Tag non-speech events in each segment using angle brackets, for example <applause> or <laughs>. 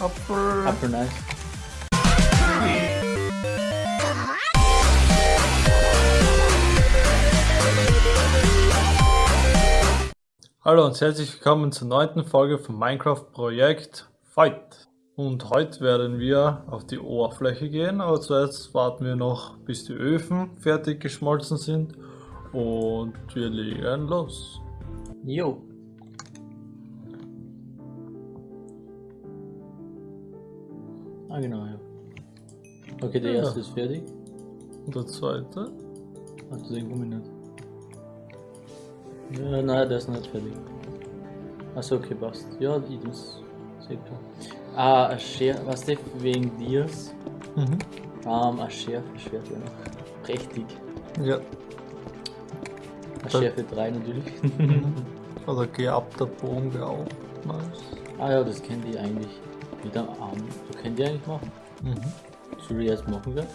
Apfel. Apfel nice. Hallo und herzlich willkommen zur neunten Folge vom Minecraft Projekt Fight. Und heute werden wir auf die Oberfläche gehen, aber zuerst warten wir noch, bis die Öfen fertig geschmolzen sind und wir legen los. Jo. Ah genau, ja. Okay, der Ja. erste ist fertig. Und der zweite? Ach, du den Gummi nicht. Ja, nein, der ist noch nicht fertig. Achso, okay, passt. Ja, Items. Sehr klar. Ah, ein Schärfe, was du, wegen Dias? Mhm. Ähm, ein Schärfe-Schwert wäre noch prächtig. Ja. Ein Schärfe 3 natürlich. <laughs> Oder geabter Bogen wäre auch nice. ah ja, das kennt ihr eigentlich. Am Arm. Du könnt ihr eigentlich machen. Mhm. Soll ich erst machen, gell?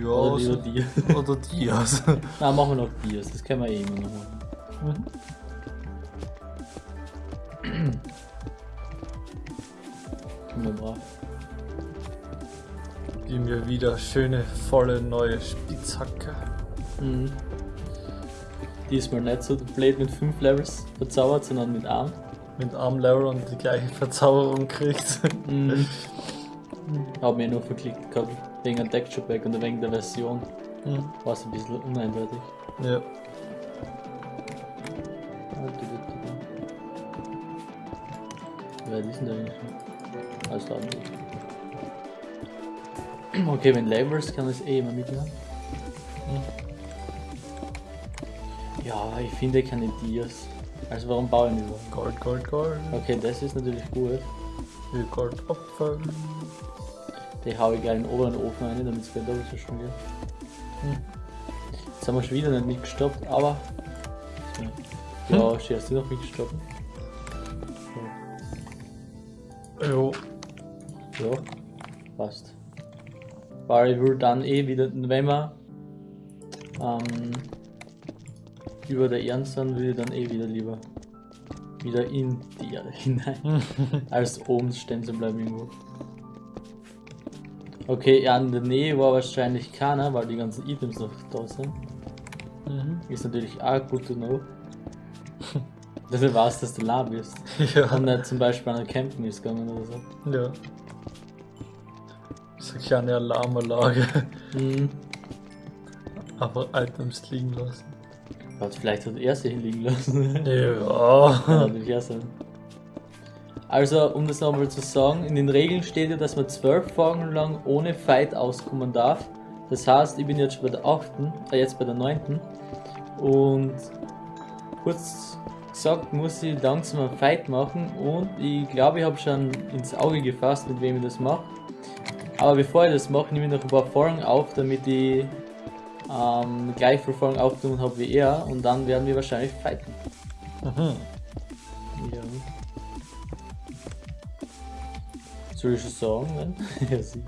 Ja, Oder so, lieber dir? <laughs> oder Dias. <laughs> Na, machen wir noch Dias. Das können wir eh immer noch machen. Mhm. Wir brav. Die mir wieder schöne, volle neue Spitzhacke. Mhm. Diesmal nicht so blöd mit 5 Levels verzaubert, sondern mit Arm. Mit Armlevel und die gleiche Verzauberung kriegt. Mhm. Hab mir nur verklickt gehabt. Wegen einem Texture Pack und wegen der Version. Mhm. War es ein bisschen uneindeutig. Ja. Wer ist denn da eigentlich? Alles klar. Okay, wenn Levels kann ich es eh immer mitnehmen. Ja, aber ich finde keine Dias. Also warum baue ich nicht was? Gold, Gold, Gold. Okay, das ist natürlich gut. Wie Goldapfel. Die hau ich gleich in den oberen Ofen rein, damit es gleich doppelt so schnell geht. Hm. Jetzt haben wir schon wieder nicht mitgestoppt, aber. Ja, schön, hast du noch mitgestoppt? Jo. Ja, passt. Weil ich will dann eh wieder, wenn wir ähm, über der Erde sind, will ich dann eh wieder lieber wieder in die Erde hinein, <laughs> als oben stehen zu bleiben irgendwo. Okay, ja, in der Nähe war wahrscheinlich keiner, weil die ganzen Items noch da sind. Mhm. Ist natürlich auch gut to know. <laughs> Dafür weißt, dass du la bist. Und Ja. nicht zum Beispiel an der Campen ist gegangen oder so. ja. So eine kleine Alarmanlage. Mhm. Aber Items liegen lassen. Gott, vielleicht hat er sie hinliegen lassen. Ja. <laughs> Auch sein. Also, um das nochmal zu sagen, in den Regeln steht ja, dass man zwölf Folgen lang ohne Fight auskommen darf. Das heißt, ich bin jetzt schon bei der 8., äh, jetzt bei der 9. Und kurz gesagt, muss ich langsam einen Fight machen und ich glaube, ich habe schon ins Auge gefasst, mit wem ich das mache. Aber bevor ich das mache, nehme ich noch ein paar Folgen auf, damit ich ähm, gleich viele Folgen aufgenommen habe wie er und dann werden wir wahrscheinlich fighten. Mhm. Ja. Soll ich schon sagen, ne? <laughs> ja, sie.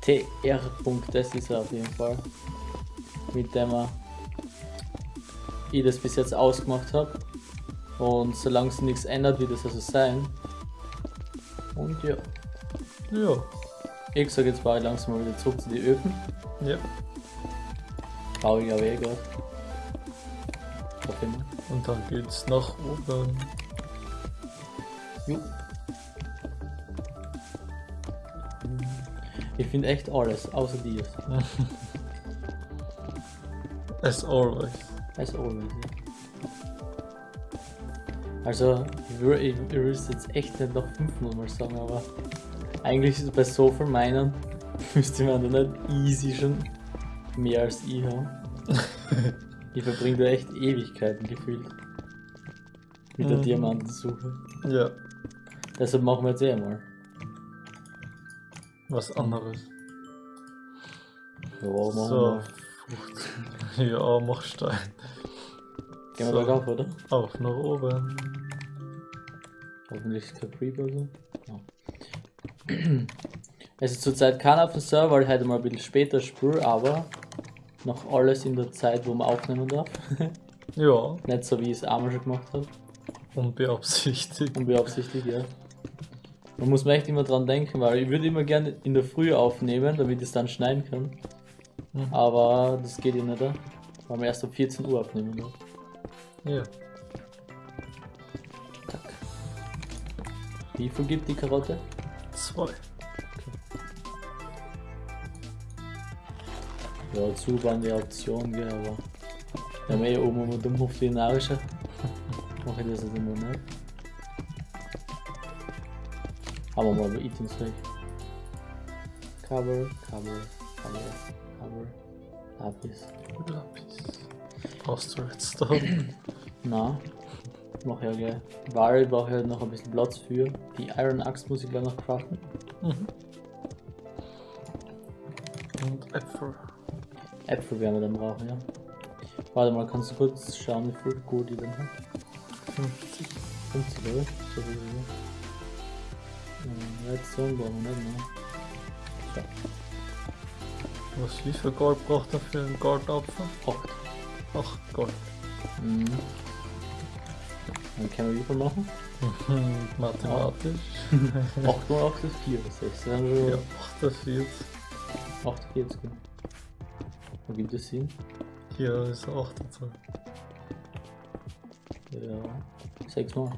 TR. Das ist er auf jeden Fall. Mit dem er ich das bis jetzt ausgemacht habe. Und solange sich nichts ändert, wird es also sein. Und ja. Ja. Ich sag jetzt baue ich langsam mal wieder zurück zu den Öfen. Ja. Baue ich aber gerade. Hoffe ich mal. Und dann geht's nach oben. Jo. Ich finde echt alles, außer dir. <laughs> As always. As always. ja. Also, ich will, ich, jetzt echt nicht noch fünfmal mal sagen, aber eigentlich ist es bei so viel meinen, <laughs> müsste man da nicht easy schon mehr als ich haben. <laughs> ich verbringe da echt Ewigkeiten gefühlt. Mit der Mhm. Diamantensuche. Ja. Deshalb machen wir jetzt eh mal. Was anderes. Ja, machen wir So. <laughs> Frucht. Ja, mach Stein. Gehen wir So. bergauf, oder? Auf nach oben. Hoffentlich kein Creeper oder so. Ja. <clears throat> Es ist zurzeit keiner auf dem Server, weil ich heute mal ein bisschen später spüre, aber noch alles in der Zeit, wo man aufnehmen darf. <laughs> Ja, Nicht so wie ich es einmal schon gemacht habe. unbeabsichtigt. Unbeabsichtigt, ja. Man muss mir echt immer dran denken, weil ich würde immer gerne in der Früh aufnehmen, damit ich es dann schneiden kann. Mhm. Aber das geht ja nicht, weil wir erst um 14 Uhr aufnehmen. Ne? Ja. Zack. Wie viel gibt die Karotte? Zwei. Ja, zu waren die Option, gell, aber wir haben eh oben immer dumm auf die Nase. Mache ich das jetzt immer nicht. Haben wir mal bei Items weg. Cover, Cover, Cover, Cover. Lapis. Lapis. Brauchst du Redstone? Na, mach ja gleich. Ware brauche ich halt noch ein bisschen Platz für. Die Iron Axe muss ich gleich noch craften. mhm. Und Äpfel. Äpfel werden wir dann brauchen, ja. Warte mal, kannst du kurz schauen, wie viel Gut ich dann habe? 50. 50, oder? So wie äh, Redstone brauchen wir nicht mehr. So, Was wie viel Gold braucht er für einen Goldapfel? 8. Ach, Gold. Mhm. Dann können wir wie viel machen? <laughs> Mathematisch. 8 mal 8 ist 4, 6. Dann haben Ja, wir 48. 48. Wo gibt es Sinn? Hier ist 28. Ja, 6 mal.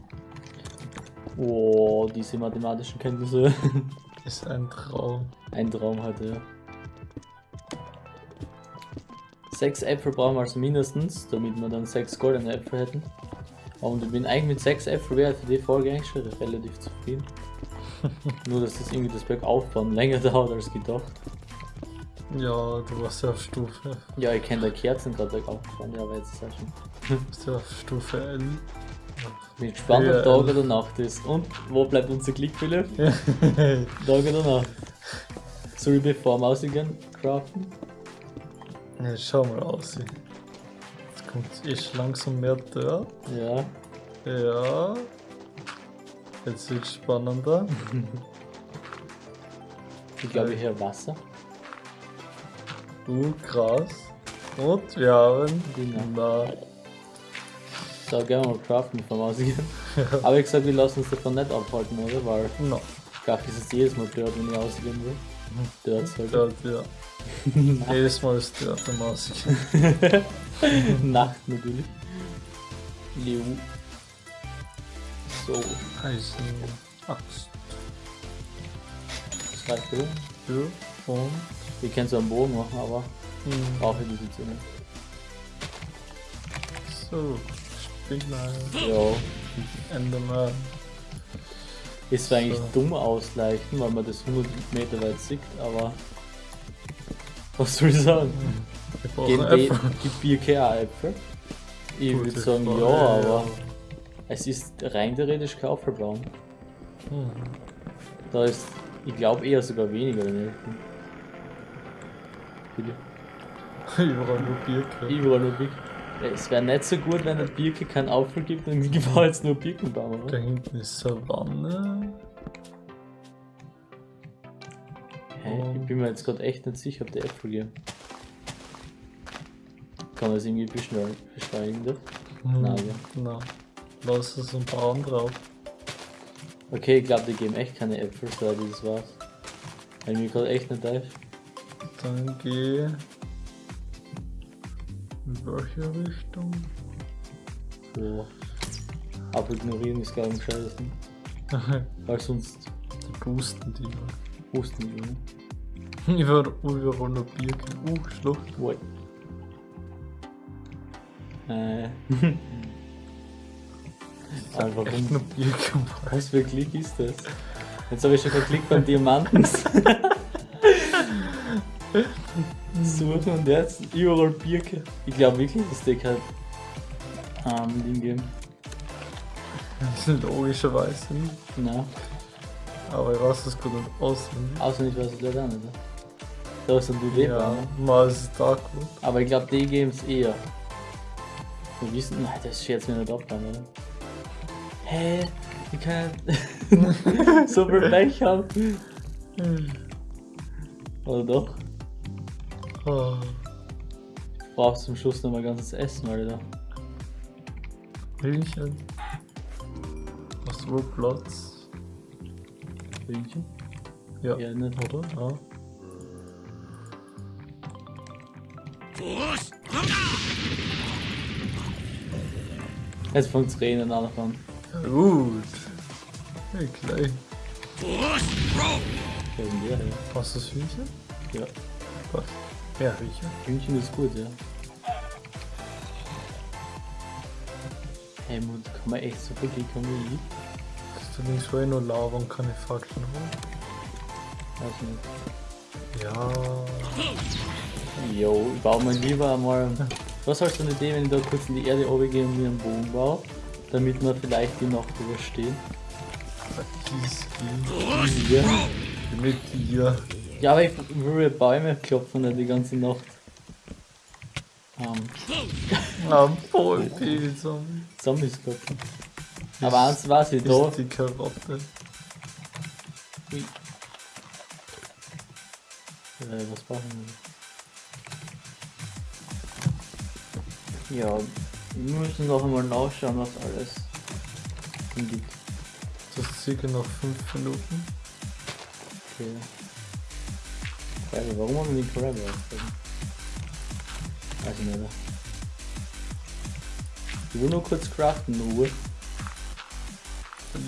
Oh, diese mathematischen Kenntnisse. <laughs> Ist ein Traum. Ein Traum heute, ja. Sechs Äpfel brauchen wir also mindestens, damit wir dann sechs goldene Äpfel hätten. Und ich bin eigentlich mit sechs Äpfel wäre für die Folge eigentlich schon relativ zufrieden. <laughs> Nur, dass das irgendwie das Bergaufbauen länger <laughs> dauert als gedacht. Ja, du warst ja auf Stufe. Ja, ich kenne da Kerzen gerade bergaufgefahren, ja, aber jetzt ist auch schon. Du bist ja auf Stufe L. Bin gespannt, Ja, ob Tag oder Nacht ist. Und wo bleibt unser Klick, Philipp? ja, Tag oder Nacht? Soll ich bevor wir rausgehen craften? schau mal aus. Jetzt kommt echt langsam mehr Dirt. Ja. Ja. Jetzt wird spannender. Ich glaube, ich höre Wasser. Uh, krass. Und wir haben. Genau. Na, So, gerne mal craften, bevor wir rausgehen. Aber ich gesagt, wir lassen uns davon nicht abhalten, oder? Weil na. Kraft ist es jedes Mal dort, wenn ich ausgehen will. Dort halt. Dirt, ja. Jedes Mal ist Dirt am Ausgehen. Nacht natürlich. Leo. So, Eisen. Axt. das reicht oder? Ja. Und. Wir können so einen Bogen machen, aber Hm. brauche ich nicht. So. Spinner. Ja. Enderman. Ist zwar eigentlich So. dumm ausleichen, weil man das 100 Meter weit sieht, aber. Was soll ich sagen? Wir Gehen die, Äpfel. die Birke auch Äpfel? Ich würde sagen ja, aber es ist rein theoretisch kein Apfelbaum. Hm. Da ist, ich glaube eher sogar weniger Elfen. Bitte. Überall <laughs> nur Birke. Überall nur Birken. Es wäre nicht so gut, wenn der Birke keinen Apfel gibt und ich baue jetzt nur Birkenbaum, Da oder? hinten ist Savanne. Hey, ich bin mir jetzt gerade echt nicht sicher, ob der Äpfel geben. Kann man das irgendwie beschleunigen? beschleunigen das? Hm. Nein, ja. Na. Lass es ein paar ab. Okay, ich glaube, die geben echt keine Äpfel, so das war's. Weil mir gerade echt nicht weiß. Dann geh. In welche Richtung? So. Apfel ignorieren ist gar nicht scheiße. <laughs> Weil sonst die boosten die mal. husten die. ne? Überall, überall nur Birke. Uh, Schlucht. Ui. Äh. <laughs> Echt nur Birke. Was für ein Klick ist das? Jetzt habe ich schon verklickt beim Diamanten. <laughs> Suchen und jetzt überall Birke. Ich glaube wirklich, dass die kein ähm, Ding geben. Logischerweise nicht. Na, Aber ich weiß gut nicht auswendig. auswendig weiß ich leider auch nicht. ne? Da sind die Leber. Ja, ne? mal ist es Darkwood. Aber ich glaube, die geben es eher. Wir wissen, nein, das schert mir nicht ab, dann, oder? Hä? Ich kann <laughs> so viel Pech haben. <laughs> Oder doch? Ah, Brauchst zum Schluss noch mal ganzes Essen, Alter. Hühnchen. Hast du wohl Platz? Hühnchen? Ja. Ja, nicht. Oder? Ja. Jetzt fängt's Rennen an an. ja gut. Hey, gleich. Wer ist denn der? Ja. Was ist das Hühnchen? ja. Was? Ja, Hühnchen. Hühnchen ist gut, ja. Hey, Mut, kann man echt so viel haben wie ich? Das ist links eh nur Lava und keine Fackeln holen. Weiß nicht. Ja. Jo, ich baue mir lieber einmal. Was hast du eine Idee, wenn ich da kurz in die Erde runtergehe und mir einen Bogen baue? Damit wir vielleicht die Nacht überstehen. Easy. Ja. Mit dir. Ja, aber ich würde Bäume klopfen nicht die ganze Nacht. Ähm, Am Zombie. Zombies klopfen. Aber eins weiß ich da. Ist die Karotte. Ui. Äh, was brauchen wir? Ja, wir müssen noch einmal nachschauen, was alles gibt. Das ist circa noch 5 Minuten. Okay. Forever, warum haben wir den Forever? Weiß ich nicht. mehr. Ich will nur kurz craften, nur. What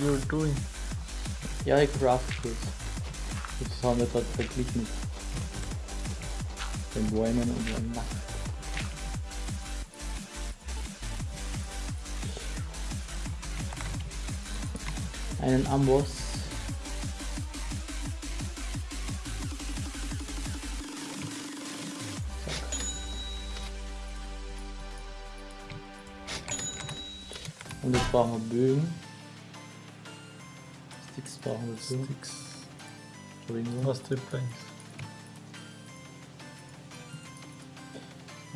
you're doing? Ja, ich craft kurz. Jetzt haben wir gerade verglichen mit den Bäumen und der Nacht. Einen Amboss. Und jetzt brauchen wir Bögen. Sticks brauchen wir dazu. Sticks. Entschuldigung. Was die Planks?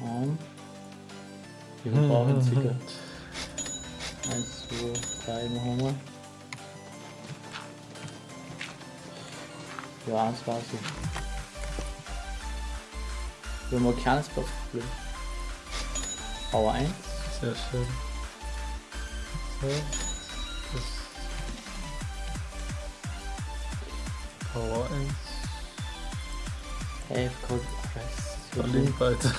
Und wir brauchen circa 1, 2, 3 machen wir. Ja, eins war's so. Wir haben ein kleines Platzproblem. Power 1. Sehr schön. Power 1. Hey, Code Press. Verlinkt weiter.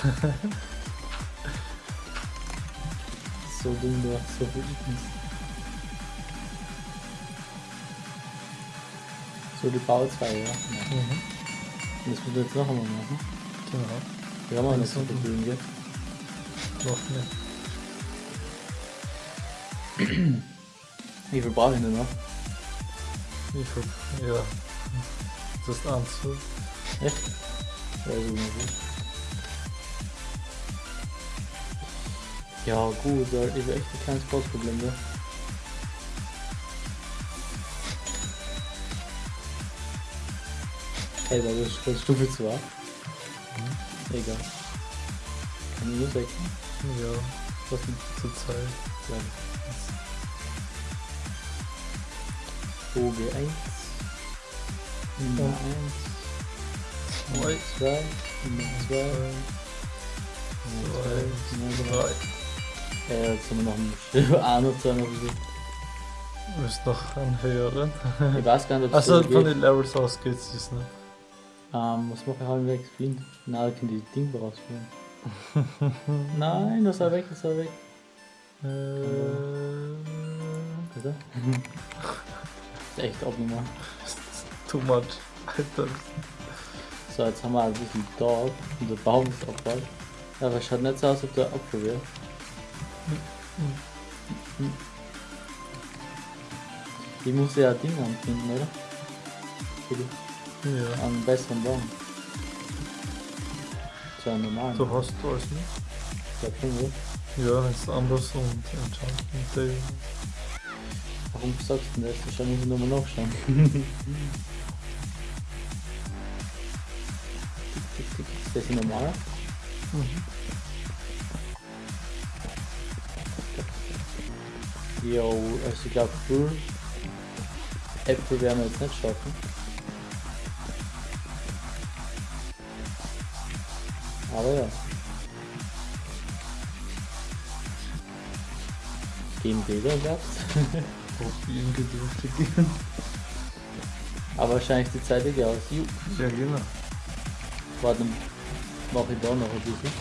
so dumm, du hast so Items. So, die Power 2, ja. mhm. Das müssen wir jetzt noch einmal machen. Genau. Wir haben auch Links so viel gell? Noch nicht. Wie viel brauche ich denn noch? Ich hab, ja. Das ist eins. Echt? Ja, so gut. Ja, gut, da ist echt ein kleines Bossproblem, ne? Hey, da ist das Stufe 2. Mhm. Egal. Kann ich nur wechseln? Ja, Was denn? zur Zeit. Ja. Boge 1. Nummer Und 1. Nummer 2. Nummer 2. Nummer 2. Nummer 3. Drei. Ja, jetzt haben wir noch einen auch noch zwei noch gesehen. Du bist noch ein höheren. Ich weiß gar nicht, ob es Also so von den Levels aus geht's jetzt nicht. Ähm, was mache ich halbwegs Flint? Nein, ich kann die Ding rausführen. <laughs> Nein, das war weg, das war weg. Äh, Bitte? <laughs> <laughs> ist echt abnormal. too much. Alter. So, jetzt haben wir ein bisschen Dorf und der Baum ist. Ja, aber schaut nicht so aus, ob der Apfel wäre. Ich muss ja ein Ding anfinden, oder? Ja. einen besseren Baum. So einen normalen. Du hast alles nicht? Ich glaub schon, oder? Ja, es anders und Day. Warum sagst du das? Wahrscheinlich muss ich nochmal nachschauen. <laughs> Ist das ein normaler? Mhm. Jo, also ich glaube, Full Äpfel werden wir jetzt nicht schaffen. Aber ja. Gehen Bilder gehabt. <laughs> Probieren gedürftig. Aber wahrscheinlich die Zeit geht aus. Ju. Ja, genau. Warte, dann mach ich da noch ein bisschen.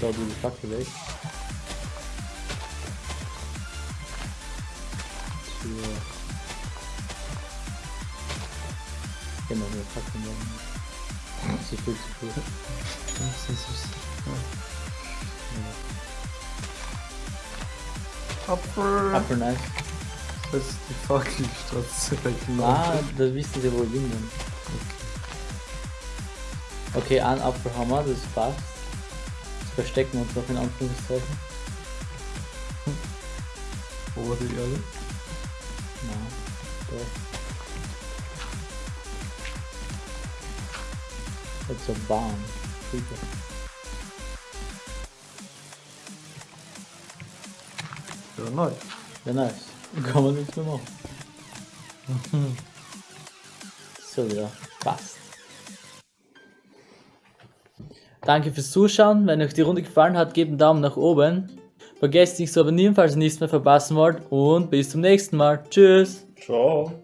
Da du die Fackel weg. So. Genau, eine Fackel machen. Zu viel, zu viel. Das ist Apfel. Apfel nice. Das ist die trotzdem weggelaufen. Ah, das wissen sie wohl wingen. Okay, ein Apfel haben wir, das passt. Jetzt verstecken wir uns noch in Anführungszeichen. Wo war die Erde? Na, doch. It's a bomb. Super. Ja, neu. Ja, nice. Kann man nichts mehr machen. <laughs> so, ja, passt. Danke fürs Zuschauen. Wenn euch die Runde gefallen hat, gebt einen Daumen nach oben. Vergesst nicht zu abonnieren, falls ihr nichts mehr verpassen wollt. Und bis zum nächsten Mal. Tschüss. Ciao.